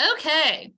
Okay,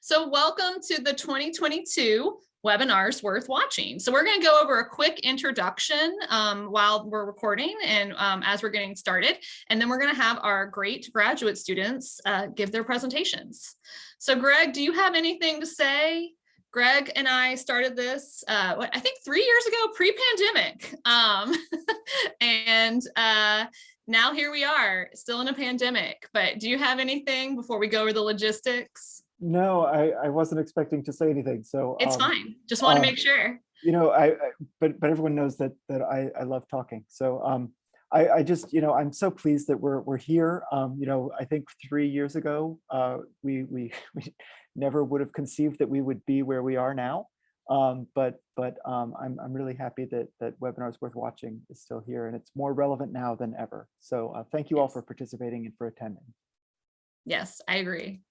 so welcome to the 2022 webinars worth watching. So we're going to go over a quick introduction um, while we're recording and um, as we're getting started, and then we're going to have our great graduate students uh, give their presentations. So Greg, do you have anything to say? Greg and I started this, uh, I think three years ago, pre-pandemic. Um, and uh, now here we are, still in a pandemic. But do you have anything before we go over the logistics? No, I, I wasn't expecting to say anything. So It's um, fine. Just want to uh, make sure. You know, I, I but but everyone knows that that I I love talking. So um, I I just you know I'm so pleased that we're we're here. Um, you know, I think three years ago, uh, we we we never would have conceived that we would be where we are now. Um, but but um, I'm I'm really happy that that webinars worth watching is still here and it's more relevant now than ever. So uh, thank you all for participating and for attending. Yes, I agree.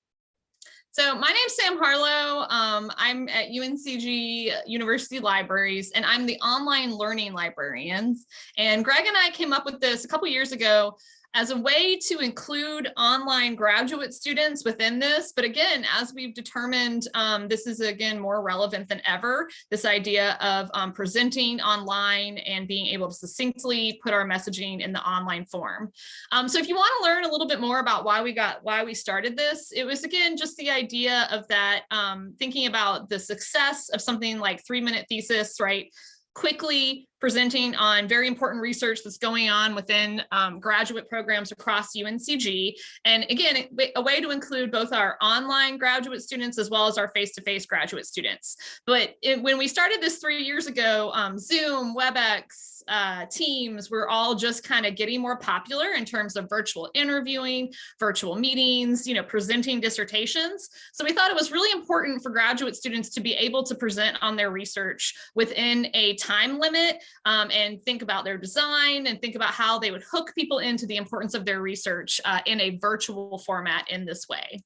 So my name's Sam Harlow. Um, I'm at UNCG University Libraries and I'm the online learning librarians. And Greg and I came up with this a couple years ago as a way to include online graduate students within this. But again, as we've determined, um, this is again more relevant than ever, this idea of um, presenting online and being able to succinctly put our messaging in the online form. Um, so if you want to learn a little bit more about why we got why we started this, it was again just the idea of that um, thinking about the success of something like three minute thesis, right? Quickly presenting on very important research that's going on within um, graduate programs across UNCG. And again, a way to include both our online graduate students as well as our face-to-face graduate students. But it, when we started this three years ago, um, Zoom, WebEx, uh, Teams were all just kind of getting more popular in terms of virtual interviewing, virtual meetings, you know, presenting dissertations. So we thought it was really important for graduate students to be able to present on their research within a time limit um, and think about their design and think about how they would hook people into the importance of their research uh, in a virtual format in this way.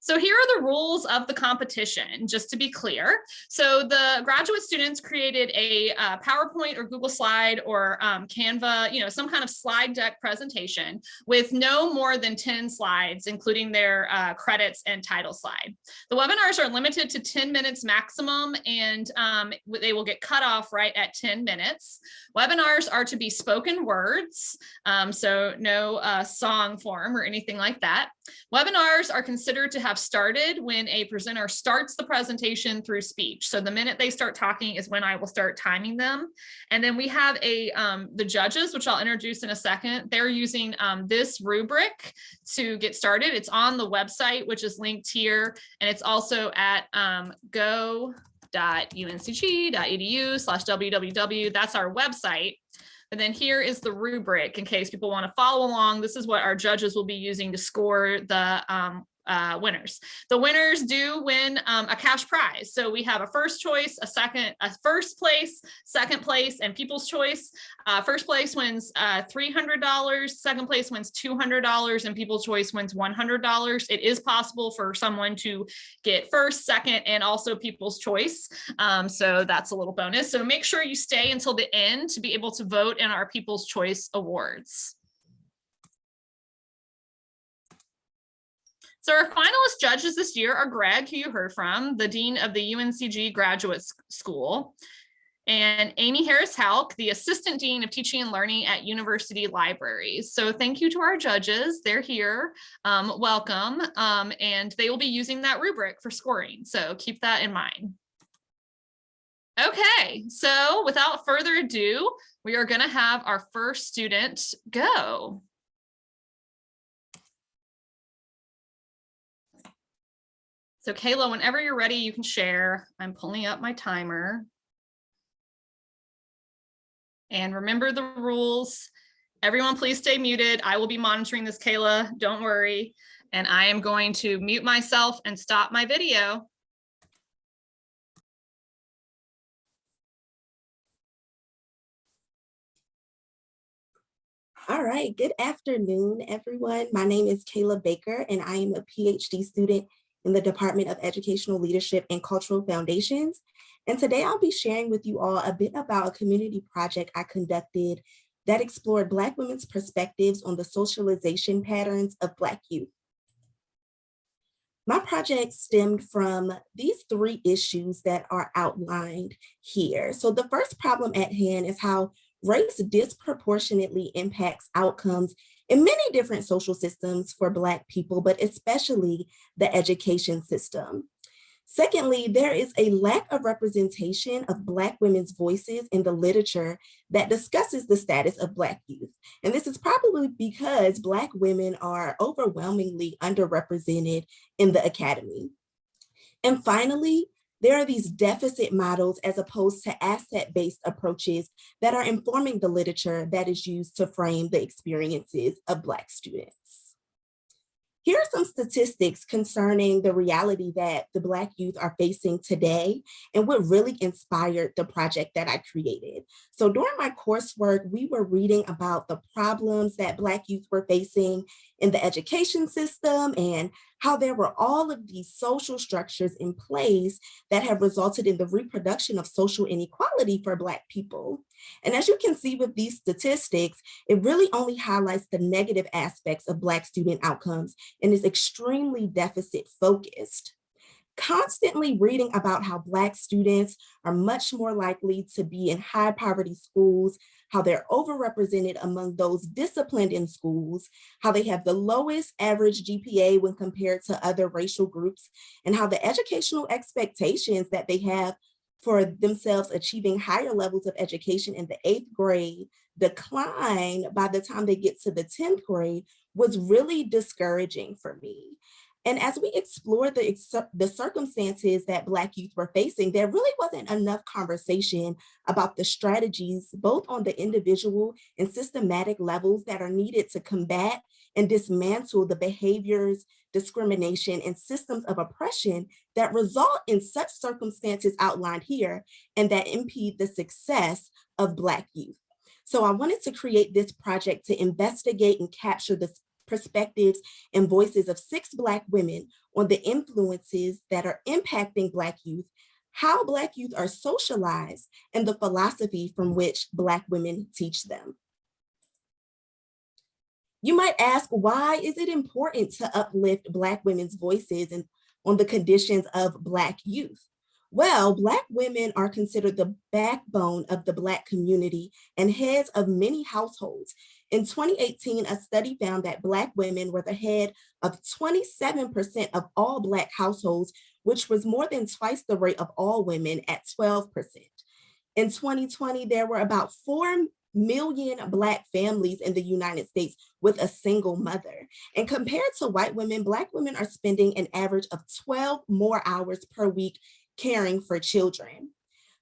So here are the rules of the competition, just to be clear. So the graduate students created a uh, PowerPoint or Google slide or um, Canva, you know, some kind of slide deck presentation with no more than 10 slides, including their uh, credits and title slide. The webinars are limited to 10 minutes maximum and um, they will get cut off right at 10 minutes. Webinars are to be spoken words, um, so no uh, song form or anything like that. Webinars are considered to have started when a presenter starts the presentation through speech. So the minute they start talking is when I will start timing them. And then we have a um, the judges, which I'll introduce in a second. They're using um, this rubric to get started. It's on the website, which is linked here. And it's also at um, go.uncg.edu slash www. That's our website. And then here is the rubric in case people want to follow along. This is what our judges will be using to score the um, uh, winners. The winners do win um, a cash prize. So we have a first choice, a second, a first place, second place, and people's choice. Uh, first place wins uh, $300, second place wins $200, and people's choice wins $100. It is possible for someone to get first, second, and also people's choice. Um, so that's a little bonus. So make sure you stay until the end to be able to vote in our People's Choice Awards. So our finalist judges this year are Greg, who you heard from, the Dean of the UNCG Graduate School, and Amy Harris Houk, the Assistant Dean of Teaching and Learning at University Libraries. So thank you to our judges. They're here. Um, welcome. Um, and they will be using that rubric for scoring. So keep that in mind. Okay, so without further ado, we are going to have our first student go. So Kayla, whenever you're ready, you can share. I'm pulling up my timer. And remember the rules. Everyone, please stay muted. I will be monitoring this, Kayla. Don't worry. And I am going to mute myself and stop my video. All right, good afternoon, everyone. My name is Kayla Baker, and I am a PhD student in the Department of Educational Leadership and Cultural Foundations. And today I'll be sharing with you all a bit about a community project I conducted that explored Black women's perspectives on the socialization patterns of Black youth. My project stemmed from these three issues that are outlined here. So the first problem at hand is how race disproportionately impacts outcomes in many different social systems for Black people, but especially the education system. Secondly, there is a lack of representation of Black women's voices in the literature that discusses the status of Black youth. And this is probably because Black women are overwhelmingly underrepresented in the academy. And finally, there are these deficit models as opposed to asset-based approaches that are informing the literature that is used to frame the experiences of Black students. Here are some statistics concerning the reality that the Black youth are facing today and what really inspired the project that I created. So during my coursework, we were reading about the problems that Black youth were facing in the education system and how there were all of these social structures in place that have resulted in the reproduction of social inequality for Black people. And as you can see with these statistics, it really only highlights the negative aspects of Black student outcomes and is extremely deficit focused constantly reading about how Black students are much more likely to be in high poverty schools, how they're overrepresented among those disciplined in schools, how they have the lowest average GPA when compared to other racial groups, and how the educational expectations that they have for themselves achieving higher levels of education in the eighth grade decline by the time they get to the 10th grade was really discouraging for me. And as we explored the, the circumstances that Black youth were facing, there really wasn't enough conversation about the strategies, both on the individual and systematic levels that are needed to combat and dismantle the behaviors, discrimination, and systems of oppression that result in such circumstances outlined here and that impede the success of Black youth. So I wanted to create this project to investigate and capture the perspectives and voices of six Black women on the influences that are impacting Black youth, how Black youth are socialized, and the philosophy from which Black women teach them. You might ask, why is it important to uplift Black women's voices and on the conditions of Black youth? Well, Black women are considered the backbone of the Black community and heads of many households, in 2018, a study found that Black women were the head of 27% of all Black households, which was more than twice the rate of all women at 12%. In 2020, there were about 4 million Black families in the United States with a single mother. And compared to white women, Black women are spending an average of 12 more hours per week caring for children.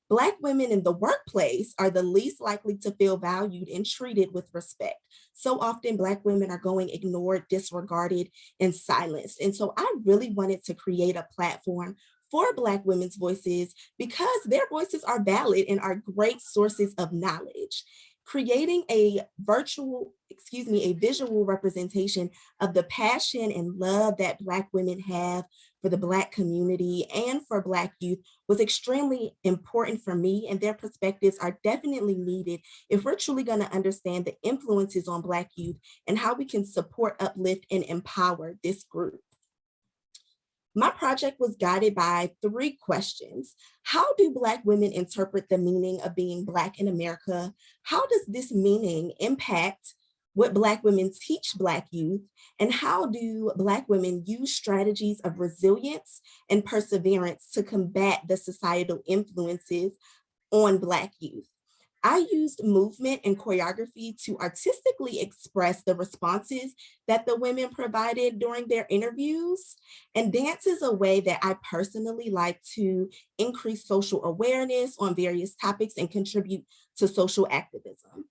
Black women in the workplace are the least likely to feel valued and treated with respect. So often Black women are going ignored, disregarded, and silenced. And so I really wanted to create a platform for Black women's voices because their voices are valid and are great sources of knowledge creating a virtual, excuse me, a visual representation of the passion and love that Black women have for the Black community and for Black youth was extremely important for me and their perspectives are definitely needed if we're truly gonna understand the influences on Black youth and how we can support, uplift, and empower this group. My project was guided by three questions. How do Black women interpret the meaning of being Black in America? How does this meaning impact what Black women teach Black youth, and how do Black women use strategies of resilience and perseverance to combat the societal influences on Black youth. I used movement and choreography to artistically express the responses that the women provided during their interviews. And dance is a way that I personally like to increase social awareness on various topics and contribute to social activism.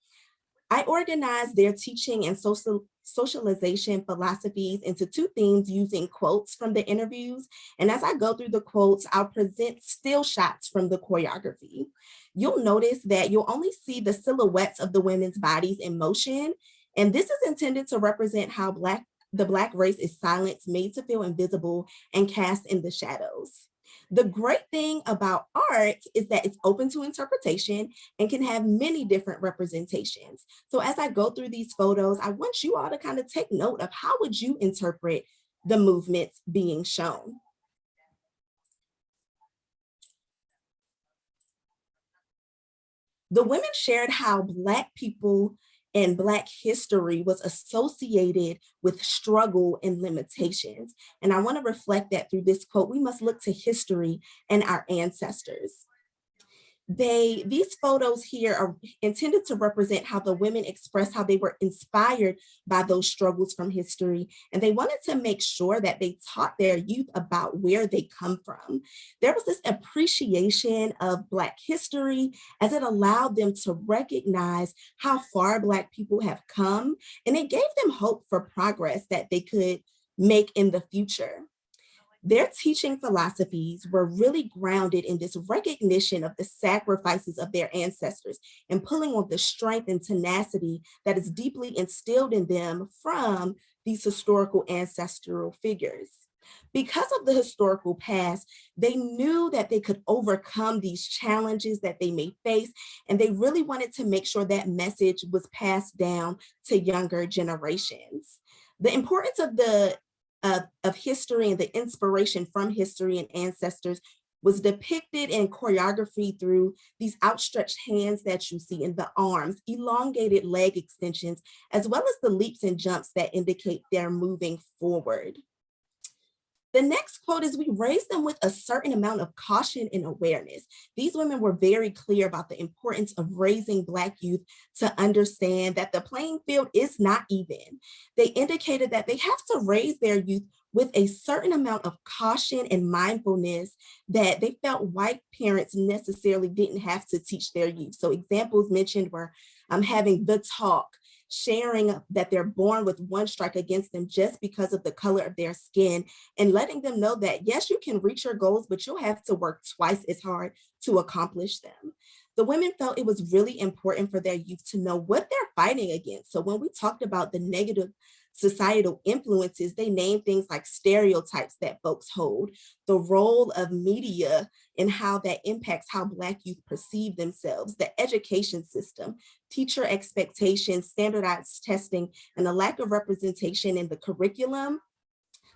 I organized their teaching and social socialization philosophies into two themes using quotes from the interviews. And as I go through the quotes, I'll present still shots from the choreography. You'll notice that you'll only see the silhouettes of the women's bodies in motion. And this is intended to represent how Black the Black race is silenced, made to feel invisible, and cast in the shadows. The great thing about art is that it's open to interpretation and can have many different representations. So as I go through these photos, I want you all to kind of take note of how would you interpret the movements being shown. The women shared how Black people and Black history was associated with struggle and limitations. And I wanna reflect that through this quote, we must look to history and our ancestors they these photos here are intended to represent how the women express how they were inspired by those struggles from history and they wanted to make sure that they taught their youth about where they come from. There was this appreciation of black history as it allowed them to recognize how far black people have come and it gave them hope for progress that they could make in the future their teaching philosophies were really grounded in this recognition of the sacrifices of their ancestors and pulling on the strength and tenacity that is deeply instilled in them from these historical ancestral figures. Because of the historical past, they knew that they could overcome these challenges that they may face, and they really wanted to make sure that message was passed down to younger generations. The importance of the of, of history and the inspiration from history and ancestors was depicted in choreography through these outstretched hands that you see in the arms, elongated leg extensions, as well as the leaps and jumps that indicate they're moving forward. The next quote is we raise them with a certain amount of caution and awareness. These women were very clear about the importance of raising Black youth to understand that the playing field is not even. They indicated that they have to raise their youth with a certain amount of caution and mindfulness that they felt white parents necessarily didn't have to teach their youth. So examples mentioned were um, having the talk, sharing that they're born with one strike against them just because of the color of their skin and letting them know that yes, you can reach your goals, but you'll have to work twice as hard to accomplish them. The women felt it was really important for their youth to know what they're fighting against. So when we talked about the negative societal influences, they name things like stereotypes that folks hold, the role of media and how that impacts how Black youth perceive themselves, the education system, teacher expectations, standardized testing, and the lack of representation in the curriculum,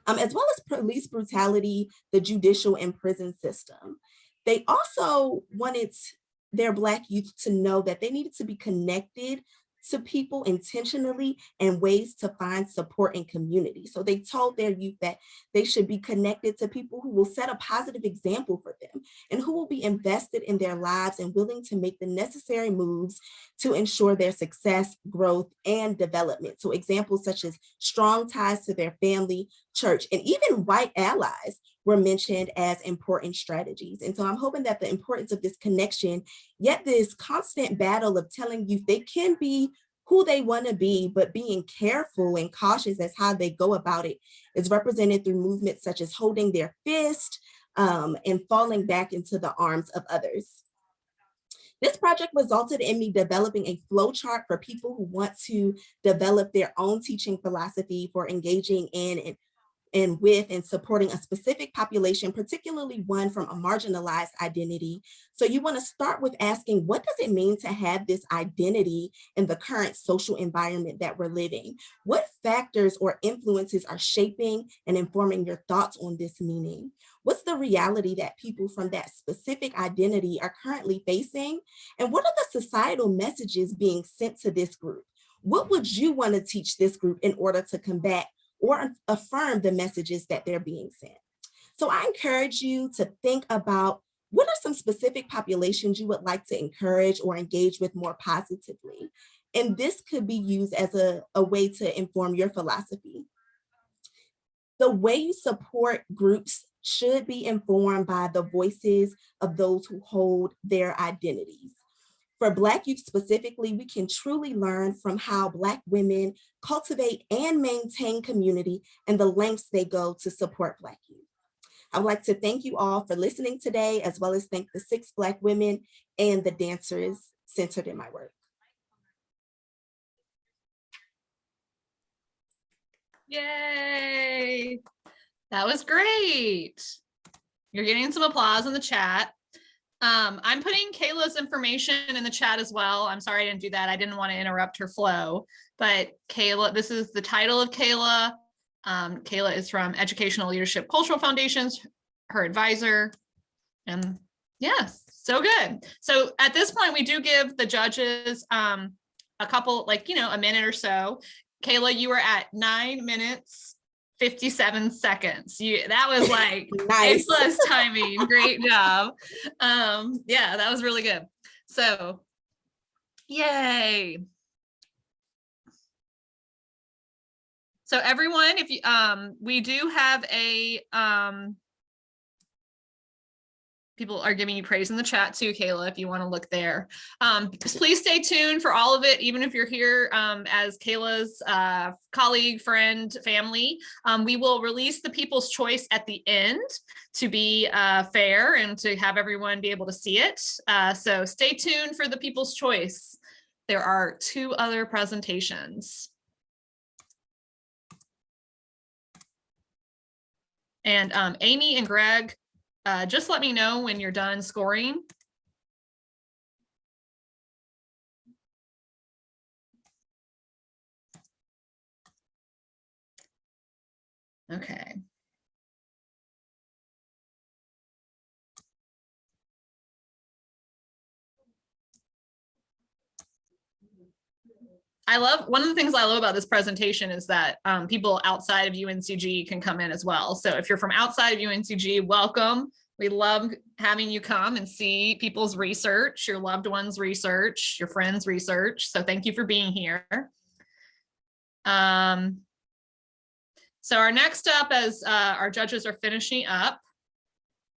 um, as well as police brutality, the judicial and prison system. They also wanted their Black youth to know that they needed to be connected to people intentionally and ways to find support and community. So they told their youth that they should be connected to people who will set a positive example for them and who will be invested in their lives and willing to make the necessary moves to ensure their success, growth, and development. So examples such as strong ties to their family, church, and even white allies were mentioned as important strategies. And so I'm hoping that the importance of this connection, yet this constant battle of telling youth they can be who they want to be, but being careful and cautious as how they go about it is represented through movements such as holding their fist um, and falling back into the arms of others. This project resulted in me developing a flow chart for people who want to develop their own teaching philosophy for engaging in and and with and supporting a specific population, particularly one from a marginalized identity. So you wanna start with asking, what does it mean to have this identity in the current social environment that we're living? What factors or influences are shaping and informing your thoughts on this meaning? What's the reality that people from that specific identity are currently facing? And what are the societal messages being sent to this group? What would you wanna teach this group in order to combat or affirm the messages that they're being sent. So I encourage you to think about what are some specific populations you would like to encourage or engage with more positively? And this could be used as a, a way to inform your philosophy. The way you support groups should be informed by the voices of those who hold their identities. For Black youth specifically, we can truly learn from how Black women cultivate and maintain community and the lengths they go to support Black youth. I would like to thank you all for listening today, as well as thank the six Black women and the dancers centered in my work. Yay! That was great. You're getting some applause in the chat. Um, I'm putting Kayla's information in the chat as well. I'm sorry I didn't do that. I didn't want to interrupt her flow, but Kayla, this is the title of Kayla. Um, Kayla is from Educational Leadership Cultural Foundations, her advisor. And yes, So good. So at this point, we do give the judges um, a couple, like, you know, a minute or so. Kayla, you were at nine minutes, 57 seconds. You That was like Nice. plus timing. Great job. Um, yeah, that was really good. So yay. So everyone, if you, um, we do have a, um, people are giving you praise in the chat too, Kayla, if you want to look there. Um, please stay tuned for all of it, even if you're here, um, as Kayla's, uh, colleague, friend, family. Um, we will release the people's choice at the end to be, uh, fair and to have everyone be able to see it. Uh, so stay tuned for the people's choice. There are two other presentations. And um, Amy and Greg, uh, just let me know when you're done scoring. Okay. I love, one of the things I love about this presentation is that um, people outside of UNCG can come in as well. So if you're from outside of UNCG, welcome. We love having you come and see people's research, your loved ones' research, your friends' research. So thank you for being here. Um, so our next up as uh, our judges are finishing up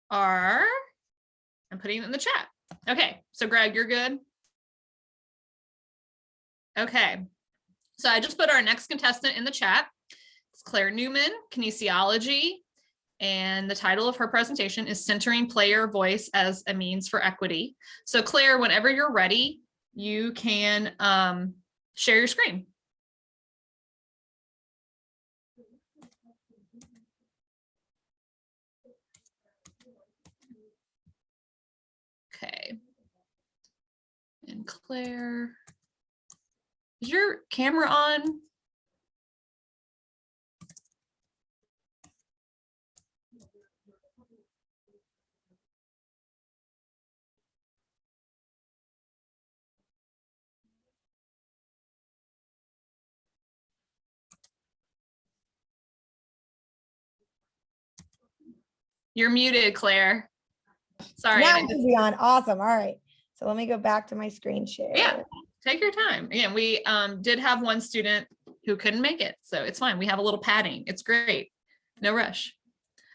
are, I'm putting it in the chat. Okay, so Greg, you're good? Okay, so I just put our next contestant in the chat. It's Claire Newman, kinesiology. And the title of her presentation is Centering Player Voice as a Means for Equity. So Claire, whenever you're ready, you can um, share your screen. Okay. And Claire. Is your camera on? You're muted, Claire. Sorry. Now I it should be on. Awesome. All right. So let me go back to my screen share. Yeah. Take your time. Again, we um, did have one student who couldn't make it, so it's fine. We have a little padding. It's great. No rush.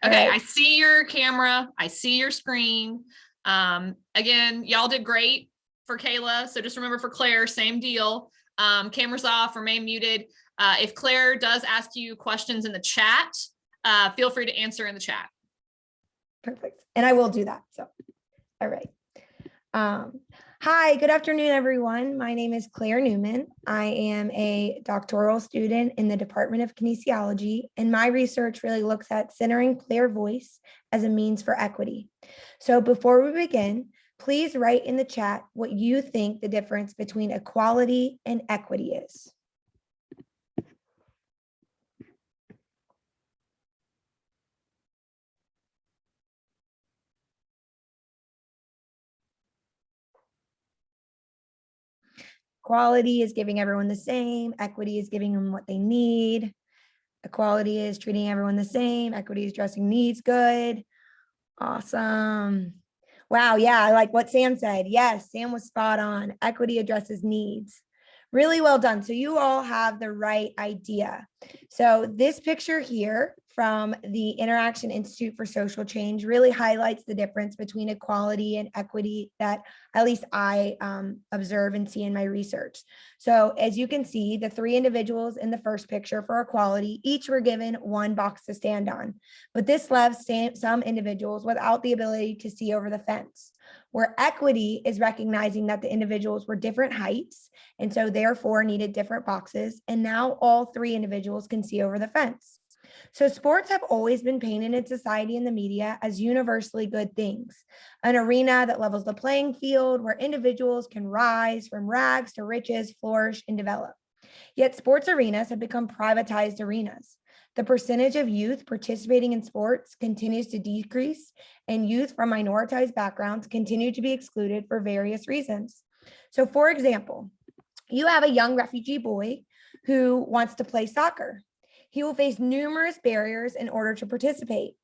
Okay, I see your camera. I see your screen. Um, again, y'all did great for Kayla. So just remember for Claire, same deal. Um, cameras off, remain muted. Uh, if Claire does ask you questions in the chat, uh, feel free to answer in the chat. Perfect. And I will do that. So, all right. Um, hi, good afternoon, everyone. My name is Claire Newman. I am a doctoral student in the Department of Kinesiology, and my research really looks at centering player voice as a means for equity. So before we begin, please write in the chat what you think the difference between equality and equity is. Equality is giving everyone the same, equity is giving them what they need. Equality is treating everyone the same, equity is addressing needs good. Awesome. Wow, yeah, I like what Sam said. Yes, Sam was spot on. Equity addresses needs. Really well done. So you all have the right idea. So this picture here from the Interaction Institute for Social Change really highlights the difference between equality and equity that at least I um, observe and see in my research. So as you can see, the three individuals in the first picture for equality, each were given one box to stand on. But this left some individuals without the ability to see over the fence. Where equity is recognizing that the individuals were different heights and so therefore needed different boxes. And now all three individuals can see over the fence. So sports have always been painted in society and the media as universally good things, an arena that levels the playing field where individuals can rise from rags to riches, flourish and develop. Yet sports arenas have become privatized arenas. The percentage of youth participating in sports continues to decrease and youth from minoritized backgrounds continue to be excluded for various reasons. So for example, you have a young refugee boy who wants to play soccer. He will face numerous barriers in order to participate.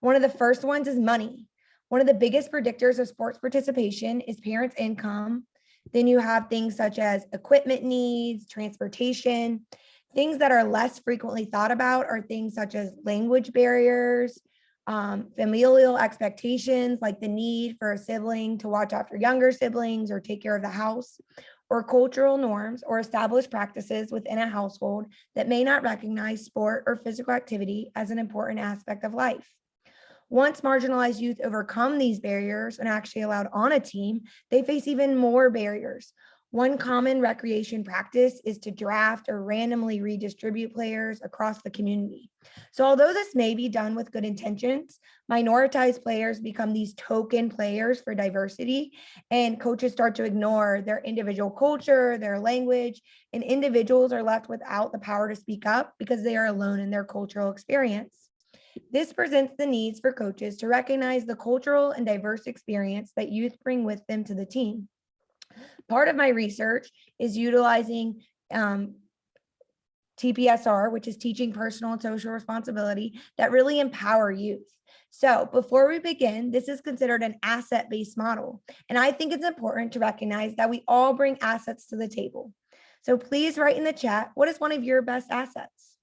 One of the first ones is money. One of the biggest predictors of sports participation is parents' income. Then you have things such as equipment needs, transportation. Things that are less frequently thought about are things such as language barriers, um, familial expectations, like the need for a sibling to watch after younger siblings or take care of the house, or cultural norms or established practices within a household that may not recognize sport or physical activity as an important aspect of life. Once marginalized youth overcome these barriers and actually allowed on a team, they face even more barriers. One common recreation practice is to draft or randomly redistribute players across the community. So although this may be done with good intentions, minoritized players become these token players for diversity and coaches start to ignore their individual culture, their language, and individuals are left without the power to speak up because they are alone in their cultural experience. This presents the needs for coaches to recognize the cultural and diverse experience that youth bring with them to the team. Part of my research is utilizing um, TPSR, which is teaching personal and social responsibility that really empower youth. So before we begin, this is considered an asset-based model. And I think it's important to recognize that we all bring assets to the table. So please write in the chat, what is one of your best assets?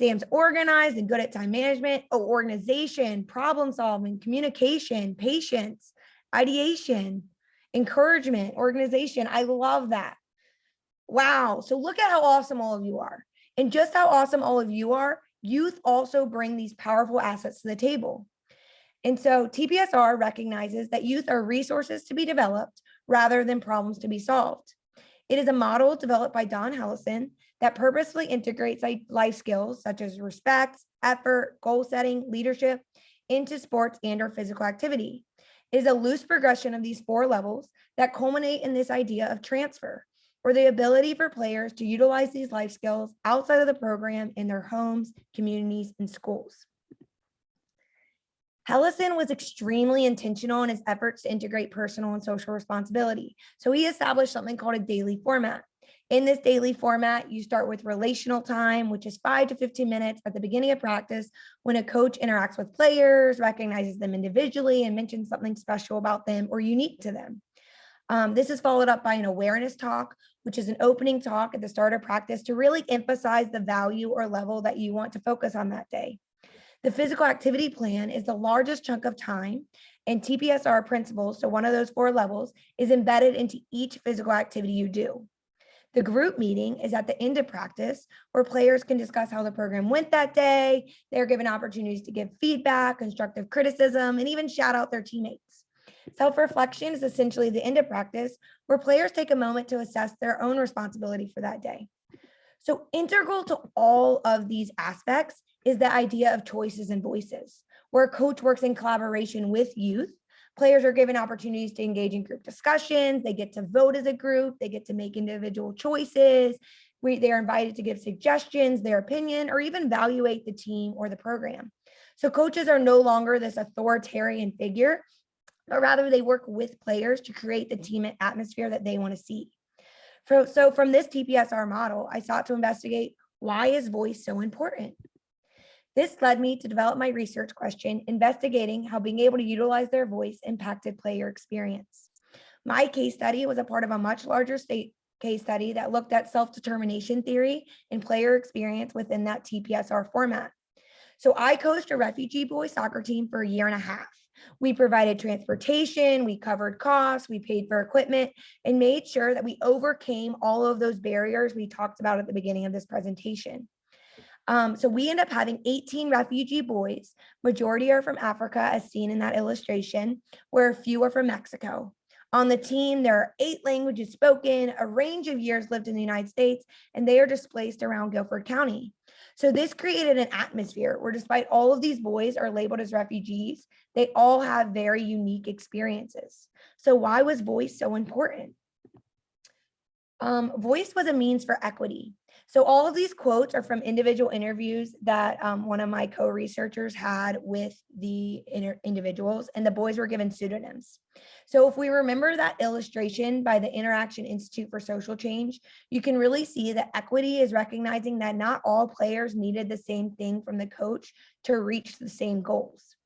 Sam's organized and good at time management, oh, organization, problem solving, communication, patience, ideation, encouragement, organization. I love that. Wow. So look at how awesome all of you are. And just how awesome all of you are, youth also bring these powerful assets to the table. And so TPSR recognizes that youth are resources to be developed rather than problems to be solved. It is a model developed by Don Hellison that purposefully integrates life skills such as respect, effort, goal setting, leadership into sports and or physical activity. It is a loose progression of these four levels that culminate in this idea of transfer or the ability for players to utilize these life skills outside of the program in their homes, communities, and schools. Hellison was extremely intentional in his efforts to integrate personal and social responsibility. So he established something called a daily format. In this daily format, you start with relational time, which is five to 15 minutes at the beginning of practice when a coach interacts with players, recognizes them individually and mentions something special about them or unique to them. Um, this is followed up by an awareness talk, which is an opening talk at the start of practice to really emphasize the value or level that you want to focus on that day. The physical activity plan is the largest chunk of time and TPSR principles, so one of those four levels, is embedded into each physical activity you do. The group meeting is at the end of practice where players can discuss how the program went that day. They're given opportunities to give feedback, constructive criticism, and even shout out their teammates. Self-reflection is essentially the end of practice where players take a moment to assess their own responsibility for that day. So integral to all of these aspects is the idea of choices and voices, where a coach works in collaboration with youth Players are given opportunities to engage in group discussions. They get to vote as a group. They get to make individual choices. We, they are invited to give suggestions, their opinion, or even evaluate the team or the program. So coaches are no longer this authoritarian figure, but rather they work with players to create the team atmosphere that they want to see. So, so from this TPSR model, I sought to investigate why is voice so important? This led me to develop my research question, investigating how being able to utilize their voice impacted player experience. My case study was a part of a much larger state case study that looked at self-determination theory and player experience within that TPSR format. So I coached a refugee boys soccer team for a year and a half. We provided transportation, we covered costs, we paid for equipment, and made sure that we overcame all of those barriers we talked about at the beginning of this presentation. Um, so we end up having 18 refugee boys. Majority are from Africa, as seen in that illustration, where a few are from Mexico. On the team, there are eight languages spoken, a range of years lived in the United States, and they are displaced around Guilford County. So this created an atmosphere where despite all of these boys are labeled as refugees, they all have very unique experiences. So why was voice so important? Um, voice was a means for equity. So all of these quotes are from individual interviews that um, one of my co-researchers had with the individuals and the boys were given pseudonyms. So if we remember that illustration by the Interaction Institute for Social Change, you can really see that equity is recognizing that not all players needed the same thing from the coach to reach the same goals.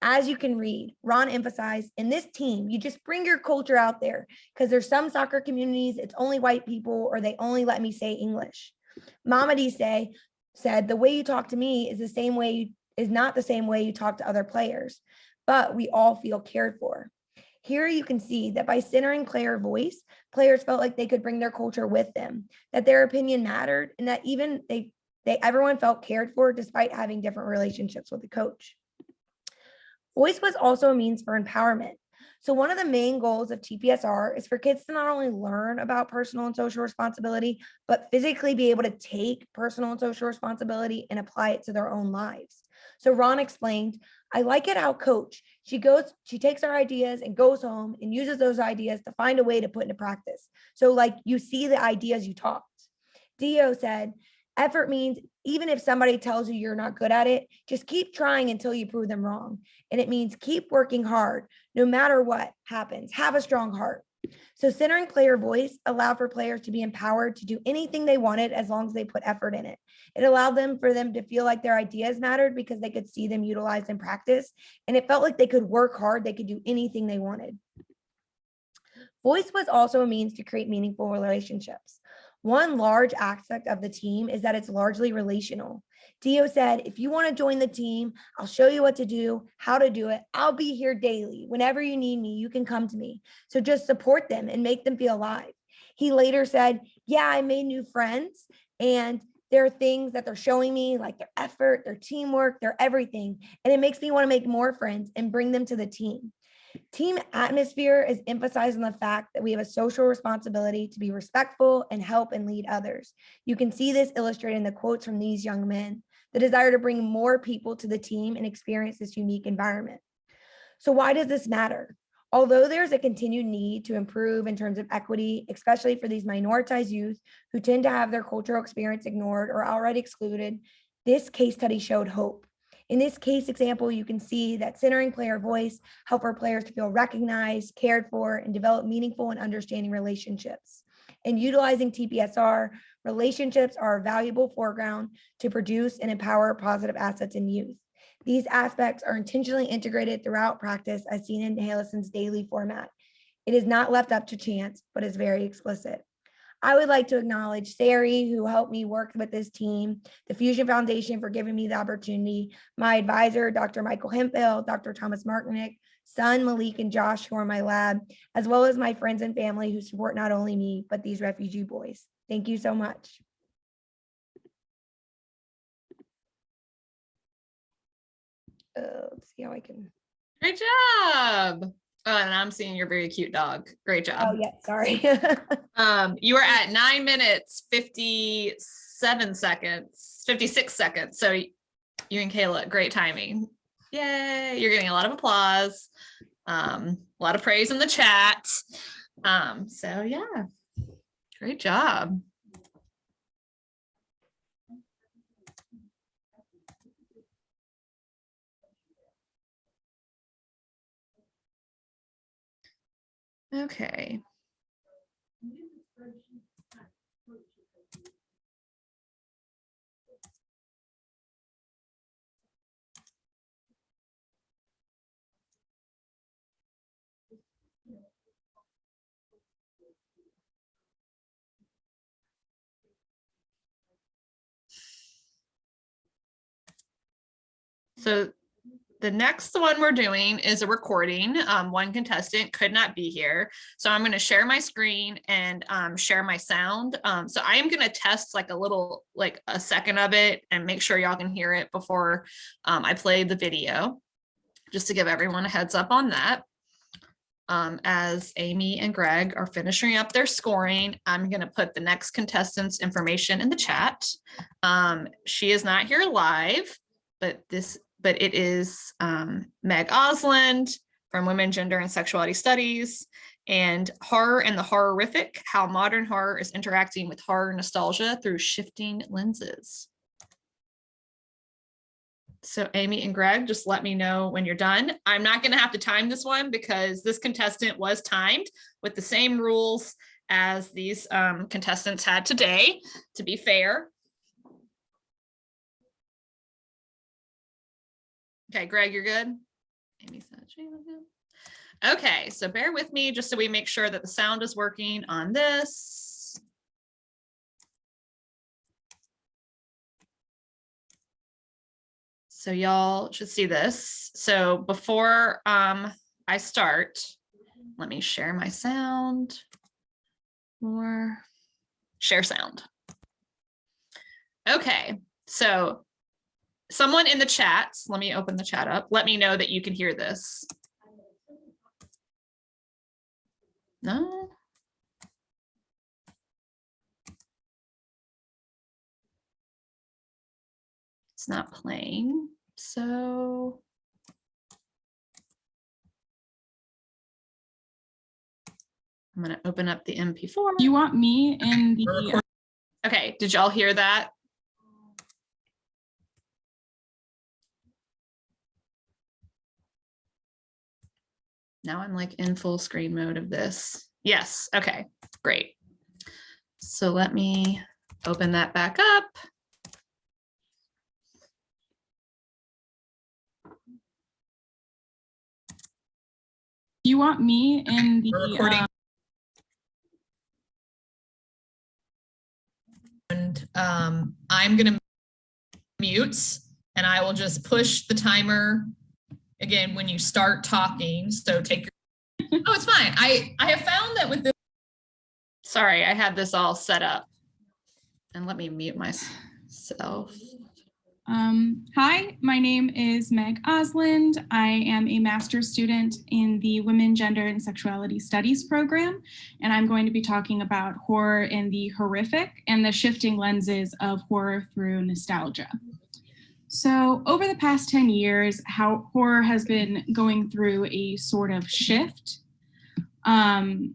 As you can read, Ron emphasized in this team, you just bring your culture out there because there's some soccer communities, it's only white people or they only let me say English. Mamadi say said the way you talk to me is the same way you, is not the same way you talk to other players, but we all feel cared for. Here you can see that by centering player voice, players felt like they could bring their culture with them, that their opinion mattered, and that even they, they everyone felt cared for despite having different relationships with the coach. Voice was also a means for empowerment. So one of the main goals of TPSR is for kids to not only learn about personal and social responsibility, but physically be able to take personal and social responsibility and apply it to their own lives. So Ron explained, I like it how coach, she goes, she takes our ideas and goes home and uses those ideas to find a way to put into practice. So like you see the ideas you talked. Dio said, effort means even if somebody tells you you're not good at it, just keep trying until you prove them wrong. And it means keep working hard, no matter what happens, have a strong heart. So centering player voice allowed for players to be empowered to do anything they wanted as long as they put effort in it. It allowed them for them to feel like their ideas mattered because they could see them utilized in practice. And it felt like they could work hard, they could do anything they wanted. Voice was also a means to create meaningful relationships. One large aspect of the team is that it's largely relational. Dio said, if you want to join the team, I'll show you what to do, how to do it. I'll be here daily. Whenever you need me, you can come to me. So just support them and make them feel alive. He later said, yeah, I made new friends and there are things that they're showing me like their effort, their teamwork, their everything. And it makes me want to make more friends and bring them to the team. Team atmosphere is emphasized on the fact that we have a social responsibility to be respectful and help and lead others. You can see this illustrated in the quotes from these young men, the desire to bring more people to the team and experience this unique environment. So why does this matter? Although there's a continued need to improve in terms of equity, especially for these minoritized youth who tend to have their cultural experience ignored or already excluded, this case study showed hope. In this case example, you can see that centering player voice help our players to feel recognized, cared for, and develop meaningful and understanding relationships. In utilizing TPSR, relationships are a valuable foreground to produce and empower positive assets in youth. These aspects are intentionally integrated throughout practice as seen in Hellison's daily format. It is not left up to chance, but is very explicit. I would like to acknowledge Sari, who helped me work with this team, the Fusion Foundation for giving me the opportunity, my advisor, Dr. Michael Hemphill, Dr. Thomas Martinek, son Malik and Josh, who are my lab, as well as my friends and family who support not only me, but these refugee boys. Thank you so much. Uh, let's see how I can, Great job. Oh, and I'm seeing your very cute dog. Great job. oh yeah, sorry. Um, you are at nine minutes, 57 seconds, 56 seconds. So you and Kayla, great timing. Yay, you're getting a lot of applause. Um, a lot of praise in the chat. Um, so yeah, great job. Okay. So the next one we're doing is a recording. Um, one contestant could not be here. So I'm going to share my screen and um, share my sound. Um, so I am going to test like a little, like a second of it and make sure y'all can hear it before um, I play the video, just to give everyone a heads up on that. um, as Amy and Greg are finishing up their scoring, I'm gonna put the next contestant's information in the chat. Um, she is not here live, but this, but it is um, Meg Osland from Women, Gender and Sexuality Studies and Horror and the Horrific, How Modern Horror is Interacting with Horror Nostalgia Through Shifting Lenses. So Amy and Greg, just let me know when you're done. I'm not gonna have to time this one because this contestant was timed with the same rules as these um, contestants had today, to be fair. Okay, Greg, you're good? Amy said she was good. Okay, so bear with me just so we make sure that the sound is working on this. So y'all should see this. So before um, I start, let me share my sound. or share sound. Okay, so someone in the chat, let me open the chat up. Let me know that you can hear this. No. It's not playing, so. I'm gonna open up the MP4. You want me in the, Okay, did y'all hear that? Now I'm like in full screen mode of this. Yes, okay, great. So let me open that back up. you want me in the, Recording. uh, And um, I'm gonna mute and I will just push the timer again when you start talking. So take your, oh, it's fine. I, I have found that with this. Sorry, I had this all set up. And let me mute myself. um, hi, my name is Meg Osland. I am a master's student in the Women, Gender and Sexuality Studies program, and I'm going to be talking about horror and the horrific and the shifting lenses of horror through nostalgia. So over the past 10 years, how horror has been going through a sort of shift. Um,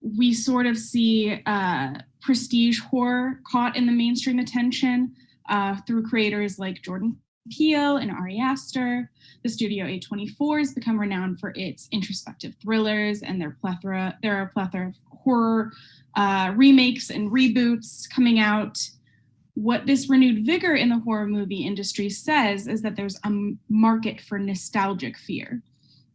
we sort of see uh, prestige horror caught in the mainstream attention uh, through creators like Jordan Peele and Ari Aster. The studio A24 has become renowned for its introspective thrillers and their plethora. There are a plethora of horror uh, remakes and reboots coming out. What this renewed vigor in the horror movie industry says is that there's a market for nostalgic fear.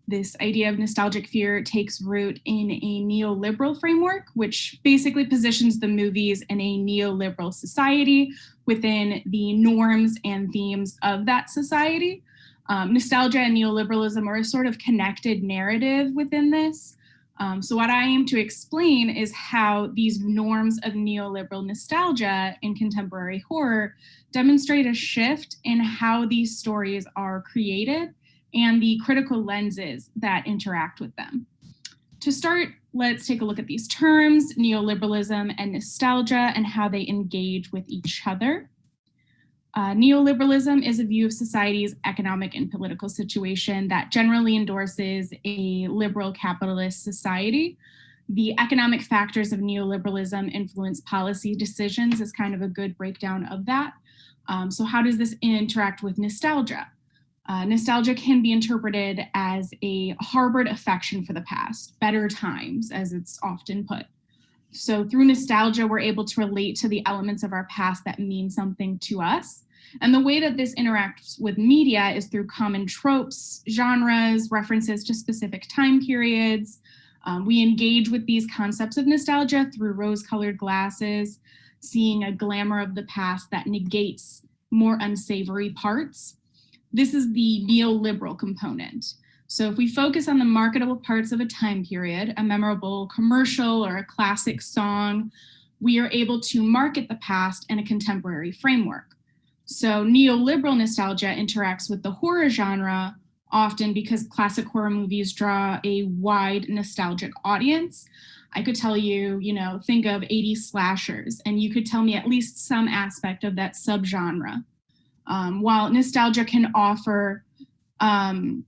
This idea of nostalgic fear takes root in a neoliberal framework, which basically positions the movies in a neoliberal society within the norms and themes of that society. Um, nostalgia and neoliberalism are a sort of connected narrative within this. Um, so what I aim to explain is how these norms of neoliberal nostalgia in contemporary horror demonstrate a shift in how these stories are created and the critical lenses that interact with them. To start, let's take a look at these terms, neoliberalism and nostalgia, and how they engage with each other. Uh, neoliberalism is a view of society's economic and political situation that generally endorses a liberal capitalist society. The economic factors of neoliberalism influence policy decisions is kind of a good breakdown of that. Um, so how does this interact with nostalgia? Uh, nostalgia can be interpreted as a harbored affection for the past, better times, as it's often put. So through nostalgia, we're able to relate to the elements of our past that mean something to us. And the way that this interacts with media is through common tropes, genres, references to specific time periods. Um, we engage with these concepts of nostalgia through rose-colored glasses, seeing a glamour of the past that negates more unsavory parts. This is the neoliberal component. So if we focus on the marketable parts of a time period, a memorable commercial or a classic song, we are able to market the past in a contemporary framework. So neoliberal nostalgia interacts with the horror genre often because classic horror movies draw a wide nostalgic audience. I could tell you, you know, think of 80s slashers, and you could tell me at least some aspect of that subgenre. Um, while nostalgia can offer um,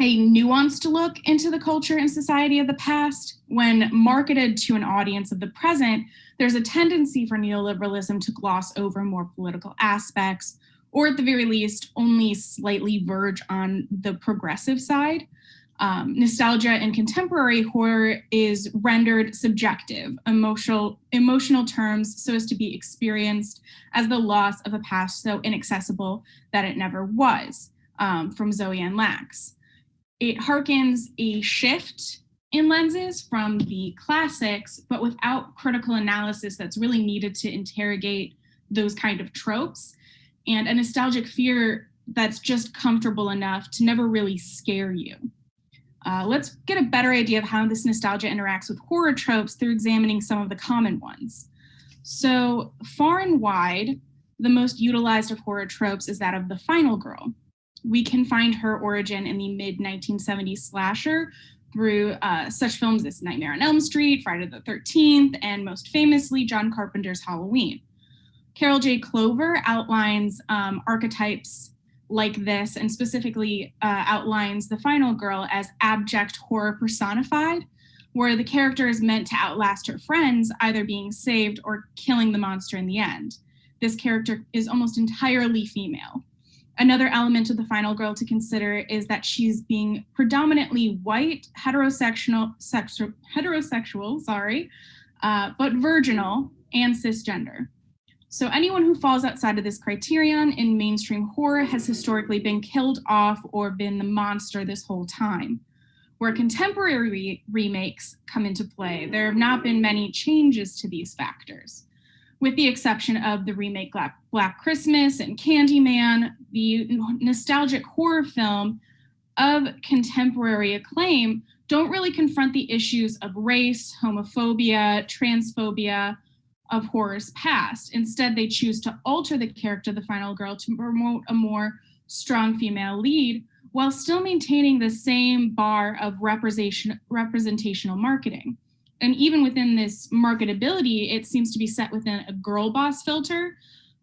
a nuanced look into the culture and society of the past, when marketed to an audience of the present, there's a tendency for neoliberalism to gloss over more political aspects, or at the very least, only slightly verge on the progressive side. Um, nostalgia in contemporary horror is rendered subjective, emotional, emotional terms so as to be experienced as the loss of a past so inaccessible that it never was, um, from Zoe Ann Lax. It harkens a shift in lenses from the classics, but without critical analysis that's really needed to interrogate those kind of tropes, and a nostalgic fear that's just comfortable enough to never really scare you. Uh, let's get a better idea of how this nostalgia interacts with horror tropes through examining some of the common ones. So far and wide, the most utilized of horror tropes is that of the final girl. We can find her origin in the mid 1970s slasher through uh, such films as Nightmare on Elm Street, Friday the 13th, and most famously, John Carpenter's Halloween. Carol J. Clover outlines um, archetypes like this and specifically uh, outlines the final girl as abject horror personified, where the character is meant to outlast her friends, either being saved or killing the monster in the end. This character is almost entirely female. Another element of the final girl to consider is that she's being predominantly white, heterosexual, sexu heterosexual, sorry, uh, but virginal and cisgender. So anyone who falls outside of this criterion in mainstream horror has historically been killed off or been the monster this whole time. Where contemporary re remakes come into play, there have not been many changes to these factors. With the exception of the remake Black, Christmas and Candyman, the nostalgic horror film of contemporary acclaim don't really confront the issues of race, homophobia, transphobia, of horror's past. Instead, they choose to alter the character of the final girl to promote a more strong female lead while still maintaining the same bar of representation, representational marketing. And even within this marketability, it seems to be set within a girl boss filter.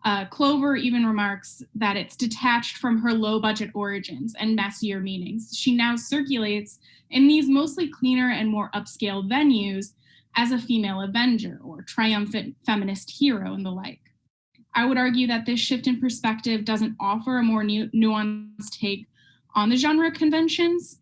Uh, Clover even remarks that it's detached from her low budget origins and messier meanings. She now circulates in these mostly cleaner and more upscale venues as a female avenger or triumphant feminist hero and the like. I would argue that this shift in perspective doesn't offer a more nu nuanced take on the genre conventions,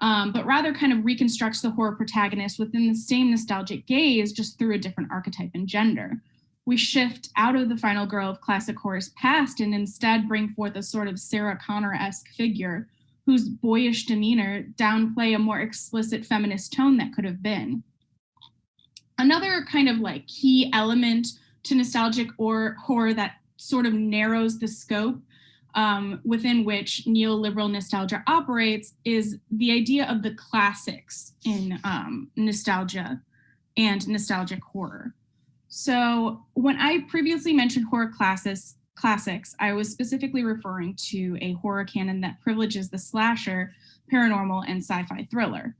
um, but rather kind of reconstructs the horror protagonist within the same nostalgic gaze, just through a different archetype and gender. We shift out of the final girl of classic horror's past and instead bring forth a sort of Sarah Connor-esque figure whose boyish demeanor downplay a more explicit feminist tone that could have been. Another kind of like key element to nostalgic or horror that sort of narrows the scope um, within which neoliberal nostalgia operates is the idea of the classics in um, nostalgia and nostalgic horror. So when I previously mentioned horror classes, classics, I was specifically referring to a horror canon that privileges the slasher, paranormal, and sci-fi thriller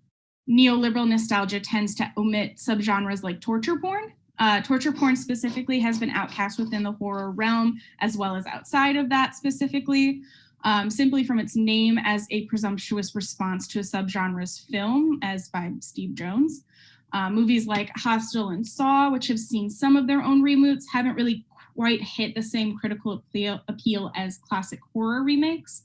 neoliberal nostalgia tends to omit subgenres like torture porn. Uh, torture porn specifically has been outcast within the horror realm as well as outside of that specifically, um, simply from its name as a presumptuous response to a subgenre's film as by Steve Jones. Uh, movies like Hostel and Saw, which have seen some of their own reboots, haven't really quite hit the same critical appeal, as classic horror remakes.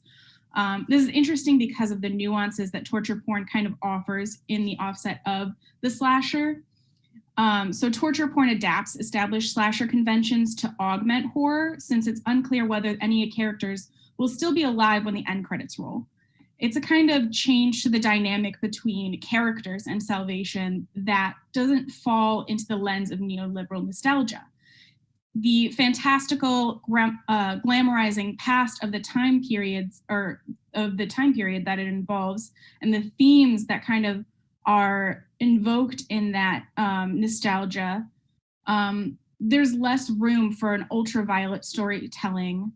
Um, this is interesting because of the nuances that torture porn kind of offers in the offset of the slasher. Um, so torture porn adapts established slasher conventions to augment horror since it's unclear whether any characters will still be alive when the end credits roll. It's a kind of change to the dynamic between characters and salvation that doesn't fall into the lens of neoliberal nostalgia the fantastical uh, glamorizing past of the time periods or of the time period that it involves and the themes that kind of are invoked in that um, nostalgia, um, there's less room for an ultraviolet storytelling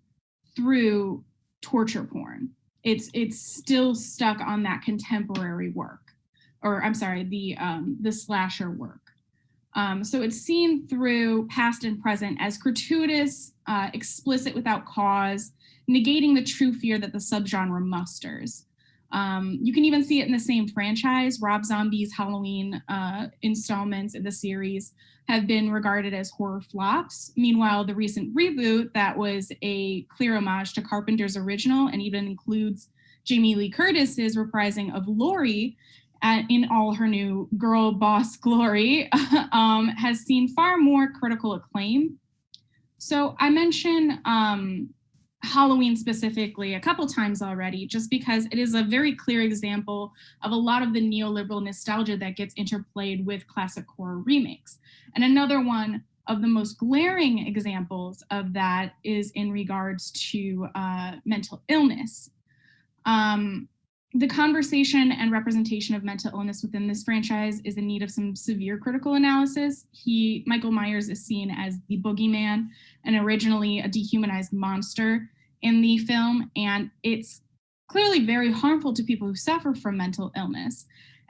through torture porn. it's it's still stuck on that contemporary work, or I'm sorry, the um, the slasher work. Um, so it's seen through past and present as gratuitous, uh, explicit without cause, negating the true fear that the subgenre musters. Um, you can even see it in the same franchise. Rob Zombie's Halloween uh, installments in the series have been regarded as horror flops. Meanwhile, the recent reboot that was a clear homage to Carpenter's original and even includes Jamie Lee Curtis's reprising of Laurie at, in all her new girl boss glory um, has seen far more critical acclaim. So I mentioned um, Halloween specifically a couple times already, just because it is a very clear example of a lot of the neoliberal nostalgia that gets interplayed with classic horror remakes. And another one of the most glaring examples of that is in regards to uh, mental illness. Um, the conversation and representation of mental illness within this franchise is in need of some severe critical analysis. He, Michael Myers is seen as the boogeyman and originally a dehumanized monster in the film. And it's clearly very harmful to people who suffer from mental illness.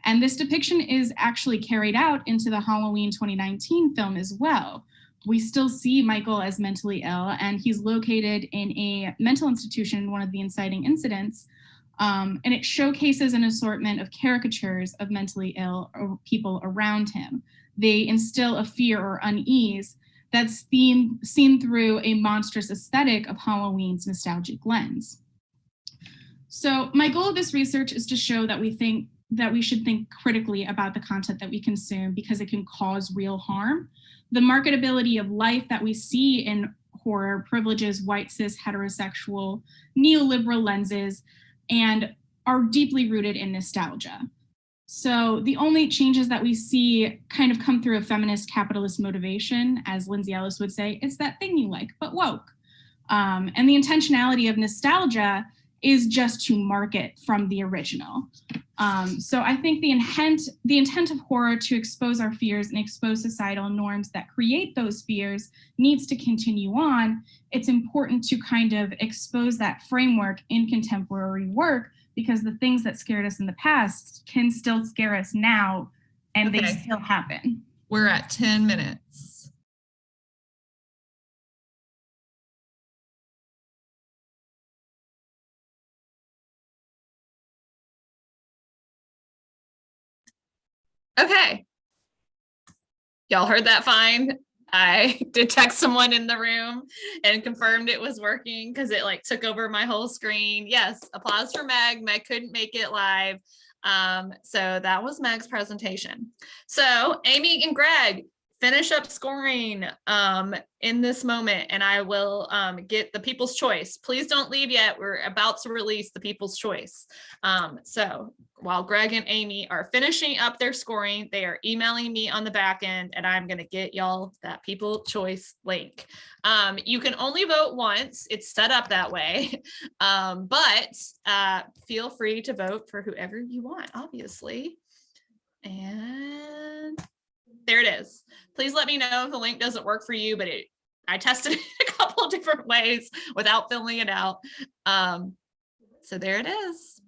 And this depiction is actually carried out into the Halloween 2019 film as well. We still see Michael as mentally ill and he's located in a mental institution, one of the inciting incidents, um, and it showcases an assortment of caricatures of mentally ill people around him. They instill a fear or unease that's seen, seen through a monstrous aesthetic of Halloween's nostalgic lens. So my goal of this research is to show that we think that we should think critically about the content that we consume because it can cause real harm. The marketability of life that we see in horror privileges white cis heterosexual neoliberal lenses and are deeply rooted in nostalgia. So the only changes that we see kind of come through a feminist capitalist motivation, as Lindsay Ellis would say, it's that thing you like, but woke. Um, and the intentionality of nostalgia is just to market from the original. Um, so I think the intent, the intent of horror to expose our fears and expose societal norms that create those fears needs to continue on. It's important to kind of expose that framework in contemporary work because the things that scared us in the past can still scare us now and they still happen. We're at 10 minutes. Okay. Y'all heard that fine? I did text someone in the room and confirmed it was working because it like took over my whole screen. Yes, applause for Meg. Meg couldn't make it live. Um, so that was Meg's presentation. So Amy and Greg, finish up scoring um, in this moment and I will um, get the people's choice. Please don't leave yet. We're about to release the people's choice. Um, so while Greg and Amy are finishing up their scoring, they are emailing me on the back end and I'm going to get y'all that people choice link. Um, you can only vote once. It's set up that way. Um, but uh, feel free to vote for whoever you want, obviously. And there it is. Please let me know if the link doesn't work for you, but it I tested it a couple different ways without filling it out. Um, so there it is.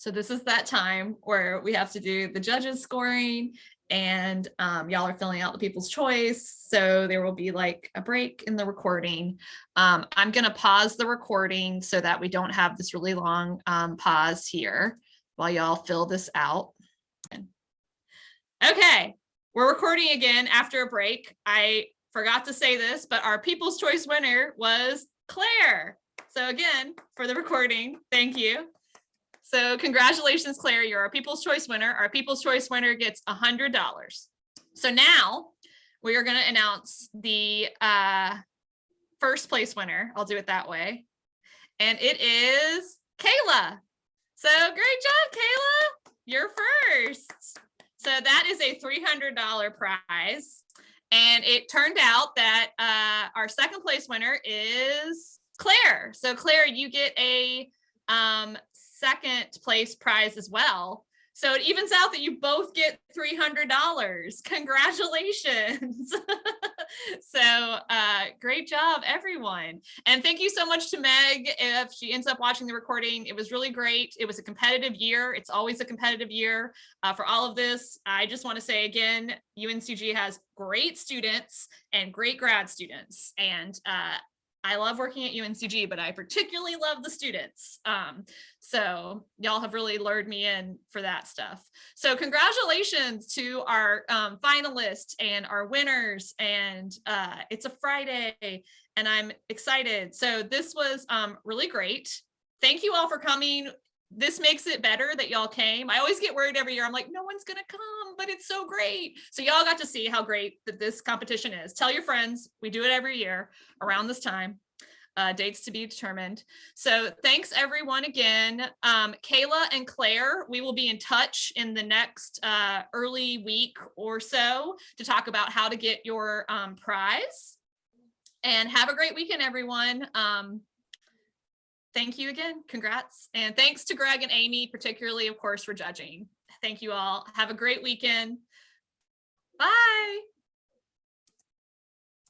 So this is that time where we have to do the judges scoring and um, y'all are filling out the people's choice. So there will be like a break in the recording. Um, I'm gonna pause the recording so that we don't have this really long um, pause here while y'all fill this out. Okay, we're recording again after a break. I forgot to say this, but our people's choice winner was Claire. So again, for the recording, thank you. So congratulations, Claire, you're our People's Choice winner. Our People's Choice winner gets a $100. So now we are gonna announce the uh, first place winner. I'll do it that way. And it is Kayla. So great job, Kayla. You're first. So that is a $300 prize. And it turned out that uh, our second place winner is Claire. So Claire, you get a um, second place prize as well. So it evens out that you both get $300. Congratulations. so uh, great job, everyone. And thank you so much to Meg if she ends up watching the recording. It was really great. It was a competitive year. It's always a competitive year uh, for all of this. I just want to say again, UNCG has great students and great grad students. And uh, I love working at UNCG, but I particularly love the students. Um, so y'all have really lured me in for that stuff. So congratulations to our um, finalists and our winners. And uh, it's a Friday and I'm excited. So this was um, really great. Thank you all for coming. This makes it better that y'all came. I always get worried every year. I'm like, no one's gonna come, but it's so great. So y'all got to see how great that this competition is. Tell your friends, we do it every year around this time. Uh, dates to be determined. So thanks everyone again. Um, Kayla and Claire, we will be in touch in the next uh, early week or so to talk about how to get your um, prize. And have a great weekend, everyone. Um, thank you again. Congrats. And thanks to Greg and Amy, particularly, of course, for judging. Thank you all. Have a great weekend. Bye.